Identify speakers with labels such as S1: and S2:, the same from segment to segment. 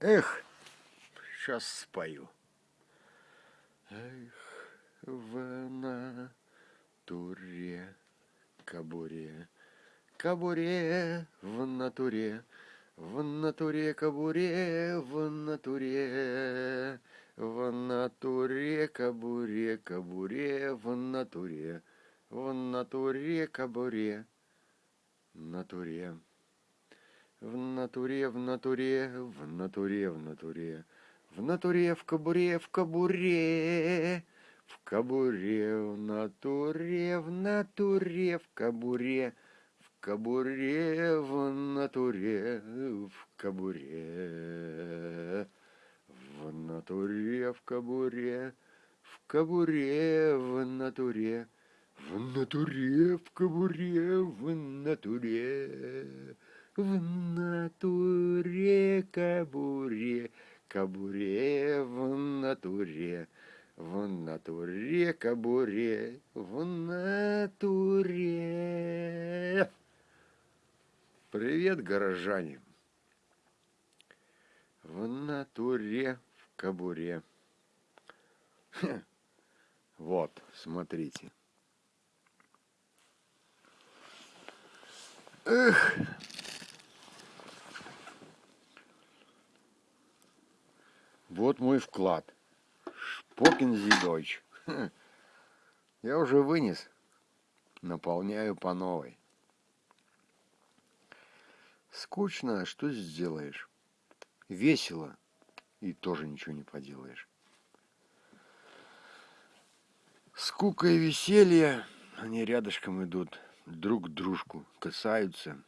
S1: Эх, сейчас спою. Эх, в натуре кабуре, кабуре в натуре, в натуре кабуре, в натуре, в натуре кабуре, кабуре в натуре, в натуре кабуре, натуре. В натуре, в натуре, в натуре, в натуре, в натуре, в кабуре, в кабуре, в кабуре, в натуре, в натуре, в кабуре, в кабуре, в натуре, в кабуре, в натуре, в кабуре, в кабуре, в натуре, в натуре, в кабуре, в натуре в натуре кабуре, кабуре в натуре, в натуре кабуре, в натуре. Привет, горожане! В натуре в кабуре. Вот, смотрите. Эх! Вот мой вклад. Шпокин Зидойч. Я уже вынес. Наполняю по новой. Скучно, а что сделаешь? Весело, и тоже ничего не поделаешь. Скука и веселье, они рядышком идут, друг к дружку касаются –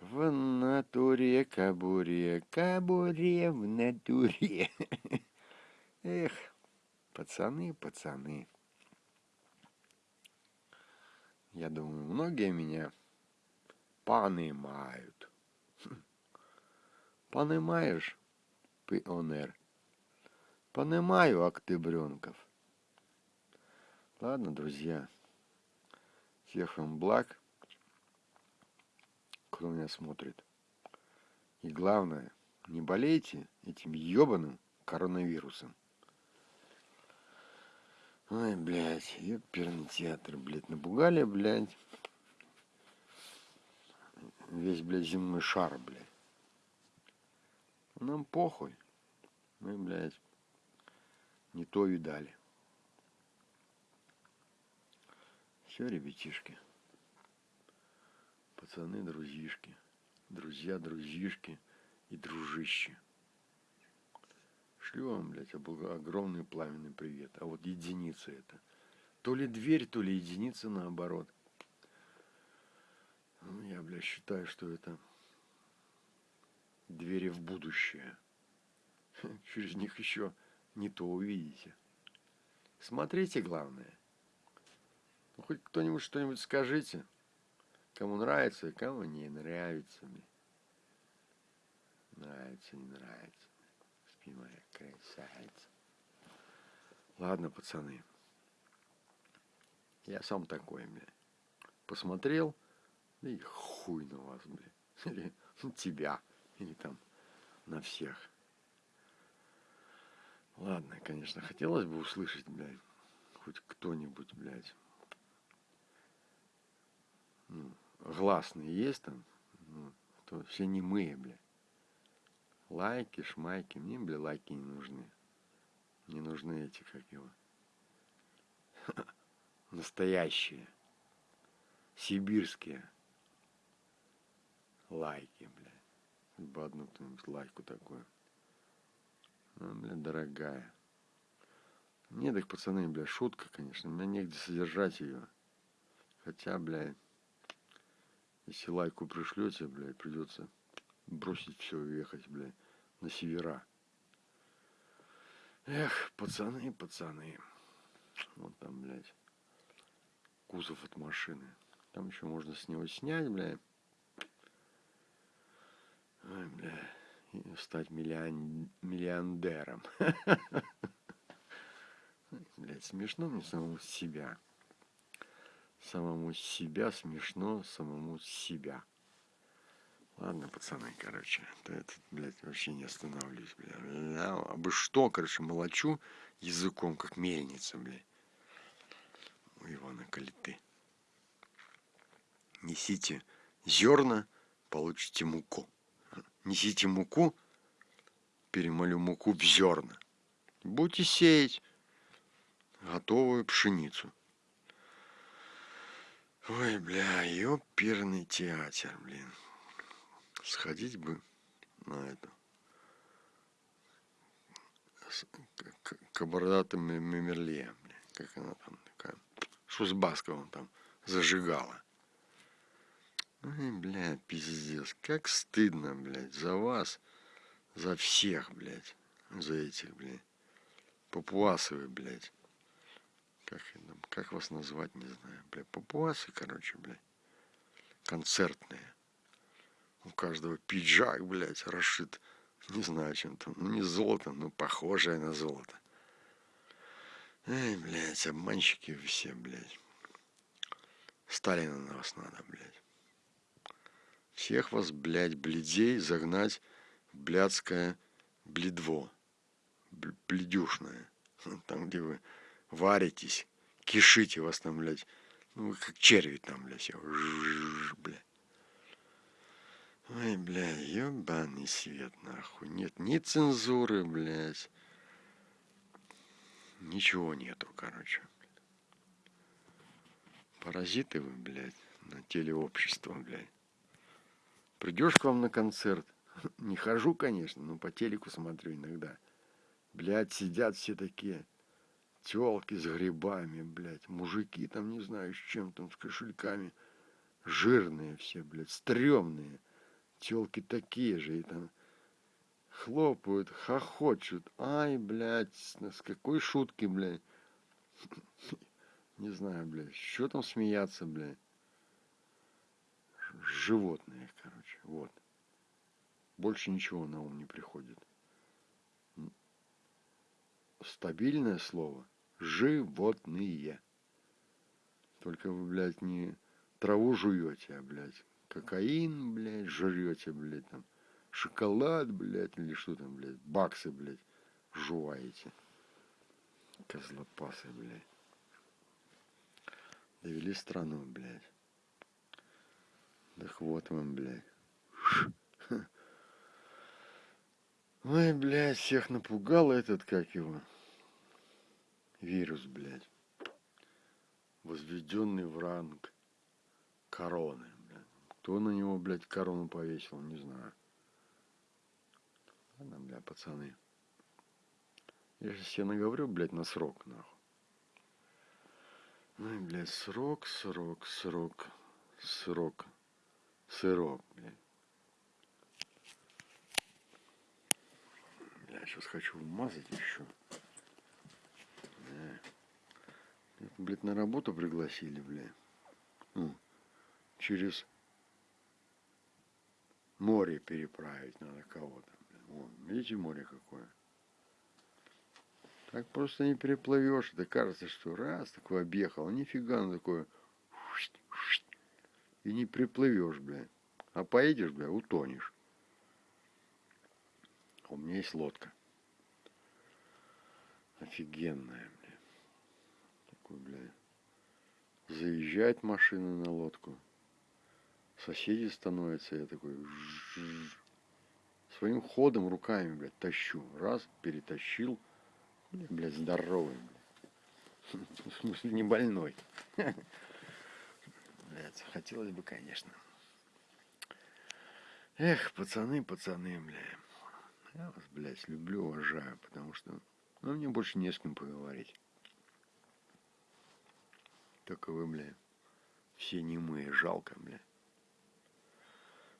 S1: в натуре кабуре, кабуре в натуре. Эх, пацаны, пацаны. Я думаю, многие меня понимают. Понимаешь, пионер? Понимаю, октябренков. Ладно, друзья. Всех вам благ кто меня смотрит. И главное, не болейте этим ебаным коронавирусом. Ой, блядь, ёперный театр, блядь, напугали, блядь. Весь, блядь, земной шар, блядь. Нам похуй. Мы, блядь, не то видали. Все, ребятишки пацаны, друзьишки, друзья, друзьишки и дружище. Шлю вам, блядь, огромный пламенный привет. А вот единица это. То ли дверь, то ли единица наоборот. Ну, я, блядь, считаю, что это двери в будущее. Через них еще не то увидите. Смотрите, главное. Ну, хоть кто-нибудь что-нибудь скажите. Кому нравится, кому не нравится. Мне. Нравится, не нравится. Спи моя красавица. Ладно, пацаны. Я сам такой, бля. Посмотрел, да и хуй на вас, бля. Или на тебя. Или там на всех. Ладно, конечно, хотелось бы услышать, блядь, хоть кто-нибудь, блядь. Ну, гласные есть там, ну, то все немые, бля. Лайки, шмайки, мне, бля, лайки не нужны. Не нужны эти, как его. Настоящие. Сибирские. Лайки, бля. Бы одну кто-нибудь лайку такую. Ну, бля, дорогая. Нет, так, пацаны, бля, шутка, конечно. Меня негде содержать ее. Хотя, блядь, если лайку пришлете, блядь, придется бросить все и ехать, блядь, на севера. Эх, пацаны, пацаны. Вот там, блядь, кузов от машины. Там еще можно с него снять, блядь. Ой, бля, и стать миллион... миллионером. Блядь, смешно мне самому себя самому себя смешно самому себя Ладно, пацаны, короче, то этот, блядь, вообще не остановлюсь, блядь. А бы что, короче, молочу языком, как мельница, блядь. У Ивана Калиты. Несите зерна, получите муку. Несите муку, перемолю муку в зерна. Будете сеять готовую пшеницу. Ой, бля, ёперный театр, блин. Сходить бы на это. Кабардата Мемерле, бля. Как она там такая. Шузбаска он там зажигала. Ой, бля, пиздец. Как стыдно, блядь, за вас, за всех, блядь. За этих, блядь. Папуасовы, блядь. Как, как вас назвать, не знаю. Бля, папуасы, короче, блядь. Концертные. У каждого пиджак, блядь, расшит. Не знаю, чем там. Ну, не золото, но похожее на золото. Эй, блядь, обманщики все, блядь. Сталина на вас надо, блядь. Всех вас, блядь, бледей загнать в блядское бледво. Бледюшное. Там, где вы варитесь, кишите вас там, блядь. Ну, вы как черви там, блядь, все. Блядь. Ой, бля, ебаный свет, нахуй. Нет ни цензуры, блядь. Ничего нету, короче. Паразиты вы, блядь, на теле общества, блядь. Придешь к вам на концерт. Не хожу, конечно, но по телеку смотрю иногда. Блядь, сидят все такие телки с грибами, блядь, мужики там, не знаю, с чем там, с кошельками, жирные все, блядь, стрёмные, телки такие же, и там хлопают, хохочут, ай, блядь, с какой шутки, блядь, не знаю, блядь, что там смеяться, блядь, животные, короче, вот, больше ничего на ум не приходит стабильное слово – животные. Только вы, блядь, не траву жуете, а, блядь, кокаин, блядь, жрете, блядь, там, шоколад, блядь, или что там, блядь, баксы, блядь, жуваете. Козлопасы, блядь. Довели страну, блядь. Да вот вам, блядь. Ой, блядь, всех напугал этот, как его, вирус, блядь, возведенный в ранг короны, блядь. Кто на него, блядь, корону повесил, не знаю. Ладно, бля, пацаны. Я же себе наговорю, блядь, на срок, нахуй. Ну и, блядь, срок, срок, срок, срок, сырок, блядь. Бля, сейчас хочу вмазать еще. Блядь, на работу пригласили, бля. Ну, через море переправить надо кого-то. Вон, видите, море какое? Так просто не переплывешь. Это кажется, что раз такой объехал, нифига ну такое. И не приплывешь, бля. А поедешь, бля, утонешь. У меня есть лодка. Офигенная такой, бля. Заезжает машина на лодку. Соседи становятся, я такой своим ходом руками, блядь, тащу. Раз, перетащил. Блядь, здоровый, блядь. В смысле, не больной. Блядь, хотелось бы, конечно. Эх, пацаны, пацаны, бля. Я вас, блядь, люблю, уважаю, потому что ну, мне больше не с кем поговорить. Только вы, бля, все немые. Жалко, бля.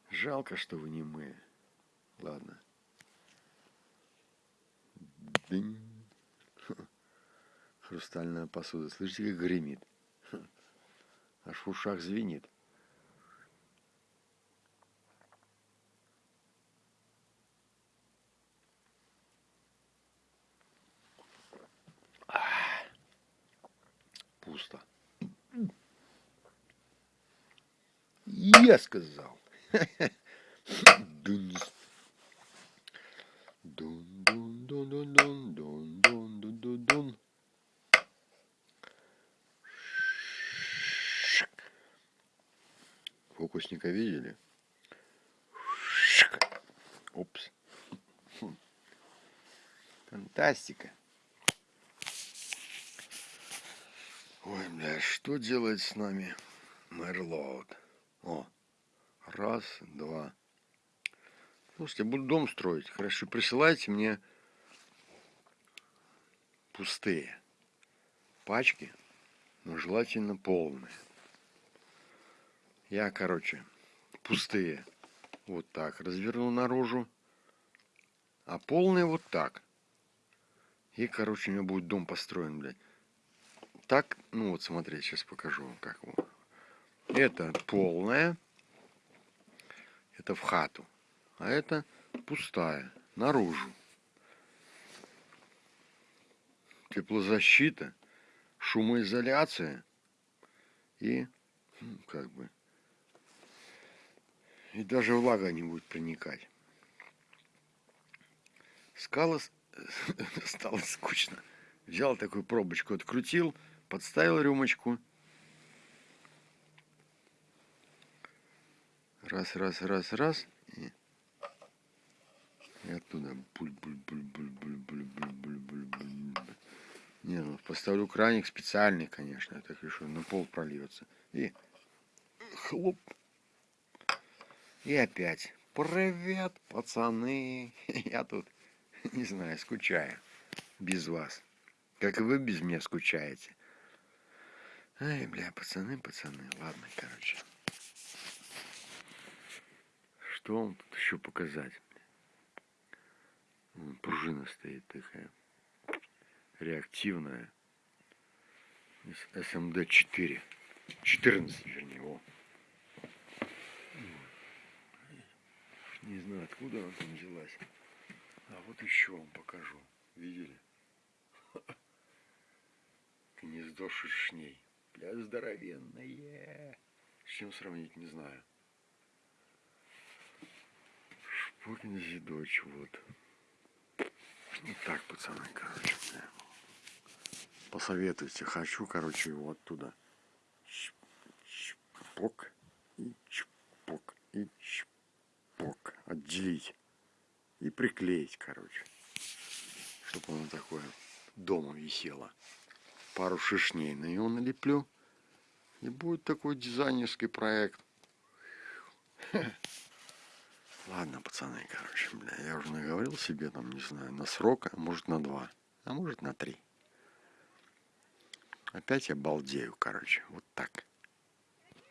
S1: Жалко, что вы немые. Ладно. Дынь. Хрустальная посуда. Слышите, как гремит? Аж в ушах звенит. Я сказал. Дун, дун, дун, дун, дун, дун, дун, дун, дун. Фокусника видели? Опс. Фантастика. Бля, что делает с нами Мерлоуд? О, раз, два. Слушайте, я буду дом строить. Хорошо, присылайте мне пустые пачки, но желательно полные. Я, короче, пустые вот так развернул наружу, а полные вот так. И, короче, у меня будет дом построен, блядь. Так, ну вот, смотрите, сейчас покажу вам, как его. Это полная, это в хату, а это пустая, наружу. Теплозащита, шумоизоляция и, как бы, и даже влага не будет проникать. Скала стало скучно. Взял такую пробочку, открутил, подставил рюмочку. Раз, раз, раз, раз. И, и оттуда. Не, ну поставлю краник специальный, конечно, я так решил, на пол прольется. И хлоп. И опять. Привет, пацаны. Я тут, не знаю, скучаю без вас. Как и вы без меня скучаете. Ай, бля, пацаны, пацаны. Ладно, короче. Что вам тут еще показать? Пружина стоит такая. Реактивная. СМД-4. 14, вернее, о. Не знаю, откуда она там взялась. А вот еще вам покажу. Видели? Гнездо шершней. Бля, здоровенное. С чем сравнить, не знаю. Шпокин зидоч, вот. Вот так, пацаны, короче. Бля. Посоветуйте. Хочу, короче, его оттуда. Чпок и чпок и чпок. Отделить. И приклеить, короче. Чтобы оно такое дома висело пару шишней на него налеплю. И будет такой дизайнерский проект. Ладно, пацаны, короче, бля, я уже наговорил себе, там, не знаю, на срок, а может на два, а может на три. Опять я балдею, короче, вот так.